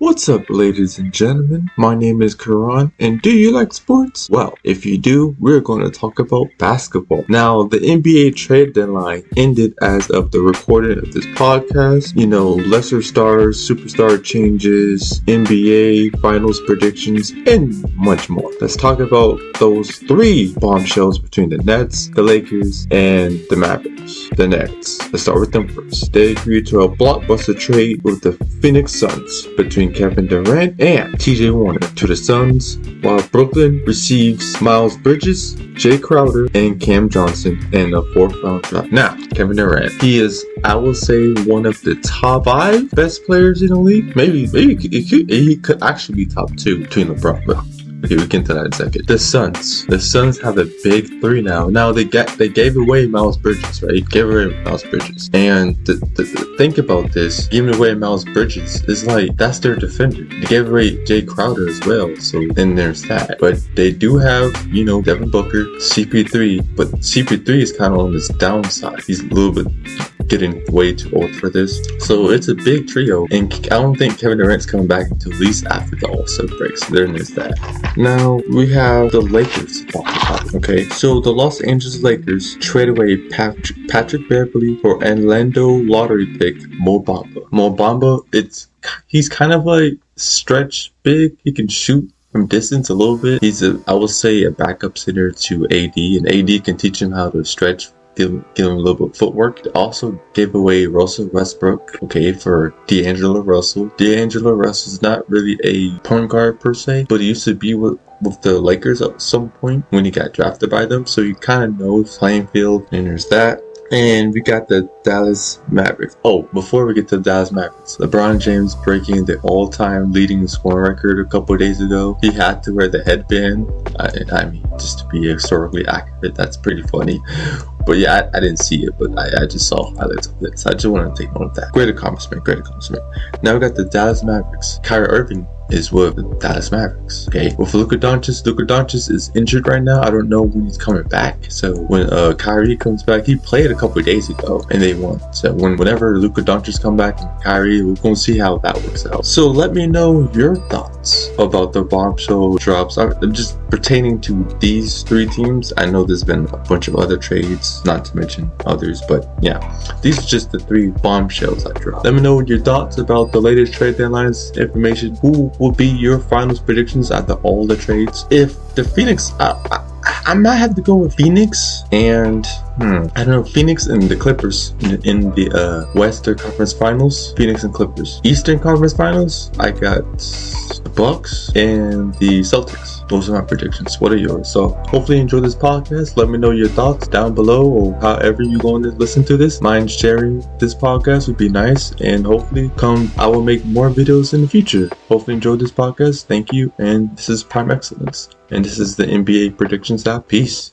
What's up, ladies and gentlemen? My name is Karan, and do you like sports? Well, if you do, we're going to talk about basketball. Now, the NBA trade deadline ended as of the recording of this podcast. You know, lesser stars, superstar changes, NBA finals predictions, and much more. Let's talk about those three bombshells between the Nets, the Lakers, and the Mavericks. The Nets. Let's start with them first. They agreed to a blockbuster trade with the Phoenix Suns between Kevin Durant and TJ Warren to the Suns, while Brooklyn receives Miles Bridges, Jae Crowder, and Cam Johnson in a fourth round draft. Now, Kevin Durant, he is, I will say, one of the top five best players in the league. Maybe, maybe he could, he could actually be top two between LeBron. Okay, we get into that in a second. The Suns. The Suns have a big three now. Now they get they gave away Miles Bridges, right? Gave away Miles Bridges. And the, the, think about this. Giving away Miles Bridges is like that's their defender. They gave away Jae Crowder as well. So then there's that. But they do have, you know, Devin Booker, CP3, but CP3 is kind of on this downside. He's a little bit getting way too old for this. So it's a big trio, and I don't think Kevin Durant's coming back until at least after the All-Star break. So there is that. Now we have the Lakers. Okay, so the Los Angeles Lakers trade away Patrick, Patrick Beverley for Orlando lottery pick Mo Bamba. Mo Bamba, it's he's kind of like stretch big. He can shoot from distance a little bit. He's a, I would say, a backup center to AD, and AD can teach him how to stretch give, give him a little bit of footwork. Also gave away Russell Westbrook, okay, for D'Angelo Russell. D'Angelo Russell's not really a point guard per se, but he used to be with with the Lakers at some point when he got drafted by them, so he kind of knows playing field, and there's that. And we got the Dallas Mavericks. Oh, before we get to the Dallas Mavericks, LeBron James breaking the all-time leading scoring record a couple days ago. He had to wear the headband. I, I, mean, just to be historically accurate, that's pretty funny. But yeah, I, I didn't see it, but I, I just saw highlights of it. So I just wanted to take note of that. Great accomplishment, great accomplishment. Now we got the Dallas Mavericks. Kyrie Irving is with the Dallas Mavericks. Okay, with Luka Doncic, Luka Doncic is injured right now. I don't know when he's coming back. So when uh, Kyrie comes back, he played a couple days ago and they won. So when whenever Luka Doncic come back and Kyrie, we're gonna see how that works out. So let me know your thoughts about the bombshell drops. I'm just pertaining to these three teams. I know there's been a bunch of other trades, not to mention others, but yeah, these are just the three bombshells I dropped. Let me know your thoughts about the latest trade deadlines information. Who will be your finals predictions after all the trades? If the Phoenix, I, I, I might have to go with Phoenix and hmm, I don't know Phoenix and the Clippers in, in the uh, Western Conference Finals. Phoenix and Clippers. Eastern Conference Finals. I got the Bucks and the Celtics those are my predictions. What are yours? So hopefully you enjoy this podcast. Let me know your thoughts down below or however you going to listen to this. Mind sharing this podcast would be nice and hopefully come i will make more videos in the future. Hopefully enjoy this podcast. Thank you and this is prime excellence and this is the nba predictions app. Peace